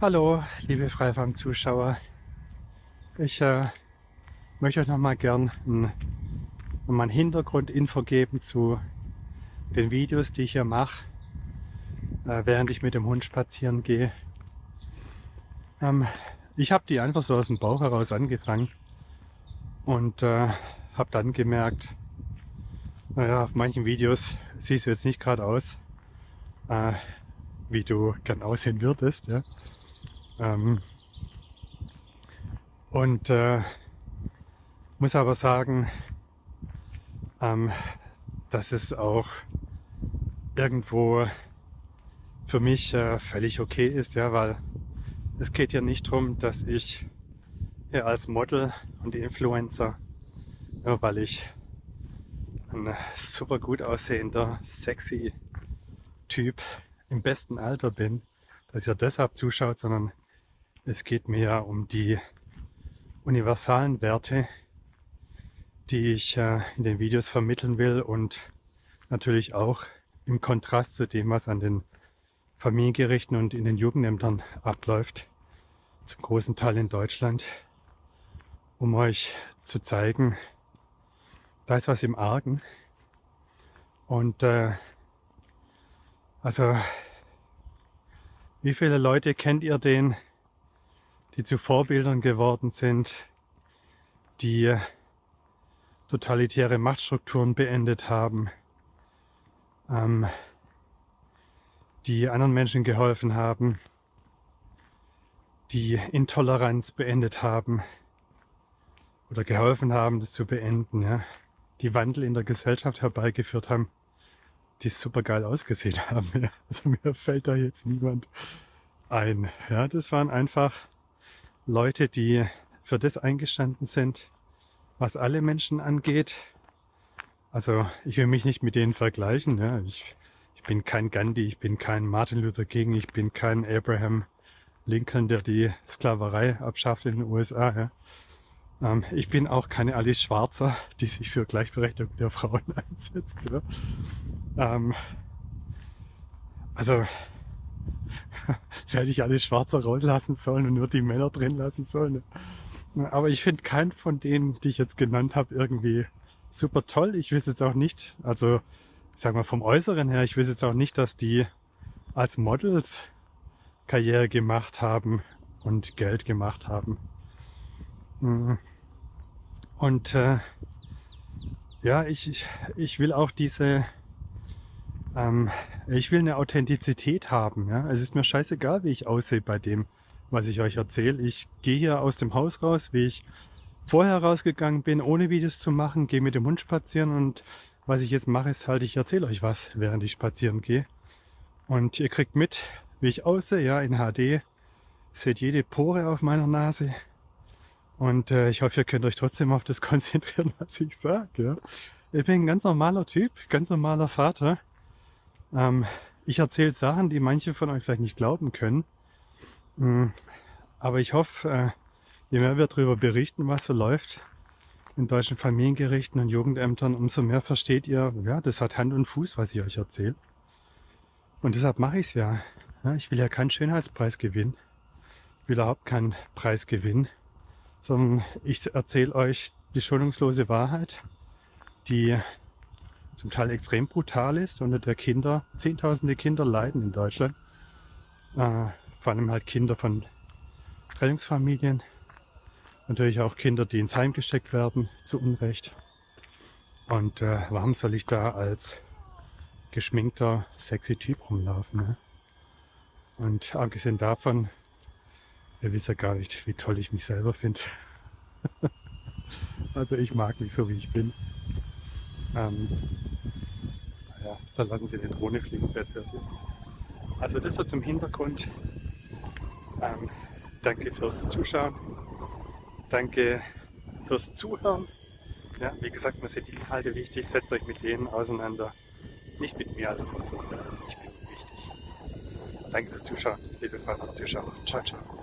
Hallo, liebe Freifarm-Zuschauer. Ich äh, möchte euch noch mal gern ein, noch ein Hintergrundinfo geben zu den Videos, die ich hier mache, äh, während ich mit dem Hund spazieren gehe. Ähm, ich habe die einfach so aus dem Bauch heraus angefangen und äh, habe dann gemerkt, naja, auf manchen Videos siehst du jetzt nicht gerade aus, äh, wie du gern aussehen würdest. Ja? Ähm, und äh, muss aber sagen, ähm, dass es auch irgendwo für mich äh, völlig okay ist, ja, weil es geht ja nicht darum, dass ich hier als Model und Influencer, ja, weil ich ein super gut aussehender, sexy Typ im besten Alter bin, dass ihr deshalb zuschaut, sondern es geht mir ja um die universalen Werte, die ich äh, in den Videos vermitteln will und natürlich auch im Kontrast zu dem, was an den Familiengerichten und in den Jugendämtern abläuft, zum großen Teil in Deutschland, um euch zu zeigen, da ist was im Argen. Und äh, also, wie viele Leute kennt ihr den, die zu Vorbildern geworden sind, die totalitäre Machtstrukturen beendet haben, ähm, die anderen Menschen geholfen haben, die Intoleranz beendet haben oder geholfen haben, das zu beenden, ja, die Wandel in der Gesellschaft herbeigeführt haben, die super geil ausgesehen haben. Ja. Also mir fällt da jetzt niemand ein. Ja, das waren einfach Leute, die für das eingestanden sind, was alle Menschen angeht. Also ich will mich nicht mit denen vergleichen. Ja. Ich, ich bin kein Gandhi, ich bin kein Martin Luther King, ich bin kein Abraham Lincoln, der die Sklaverei abschafft in den USA. Ja. Ähm, ich bin auch keine Alice Schwarzer, die sich für Gleichberechtigung der Frauen einsetzt. Ja. Ähm, also hätte ich alle Schwarzer rauslassen sollen und nur die Männer drin lassen sollen. Aber ich finde keinen von denen, die ich jetzt genannt habe, irgendwie super toll. Ich weiß jetzt auch nicht, also sagen wir vom Äußeren her, ich weiß jetzt auch nicht, dass die als Models Karriere gemacht haben und Geld gemacht haben. Mhm. Und äh, ja, ich, ich will auch diese ähm, ich will eine Authentizität haben. Ja? Es ist mir scheißegal, wie ich aussehe bei dem, was ich euch erzähle. Ich gehe hier aus dem Haus raus, wie ich vorher rausgegangen bin, ohne Videos zu machen, gehe mit dem Hund spazieren und was ich jetzt mache, ist halt, ich erzähle euch was, während ich spazieren gehe. Und ihr kriegt mit, wie ich aussehe, ja, in HD. Seht jede Pore auf meiner Nase. Und äh, ich hoffe, ihr könnt euch trotzdem auf das konzentrieren, was ich sage. Ja. Ich bin ein ganz normaler Typ, ganz normaler Vater. Ähm, ich erzähle Sachen, die manche von euch vielleicht nicht glauben können. Mhm. Aber ich hoffe, äh, je mehr wir darüber berichten, was so läuft in deutschen Familiengerichten und Jugendämtern, umso mehr versteht ihr, ja, das hat Hand und Fuß, was ich euch erzähle. Und deshalb mache ich es ja. ja. Ich will ja keinen Schönheitspreis gewinnen. Ich will überhaupt keinen Preis gewinnen. Sondern ich erzähle euch die schonungslose Wahrheit, die zum Teil extrem brutal ist und der Kinder, zehntausende Kinder leiden in Deutschland. Äh, vor allem halt Kinder von Trennungsfamilien. Natürlich auch Kinder, die ins Heim gesteckt werden, zu Unrecht. Und äh, warum soll ich da als geschminkter, sexy Typ rumlaufen? Ne? Und abgesehen davon, ihr wisst ja gar nicht, wie toll ich mich selber finde. also ich mag mich so, wie ich bin. Ähm, naja, dann lassen Sie die Drohne fliegen, wer hört ist. Also das so zum Hintergrund. Ähm, danke fürs Zuschauen. Danke fürs Zuhören. Ja, wie gesagt, mir sind die Inhalte wichtig. Setzt euch mit denen auseinander. Nicht mit mir als Person. Ich bin wichtig. Danke fürs Zuschauen, liebe Freunde und Zuschauer. Ciao, ciao.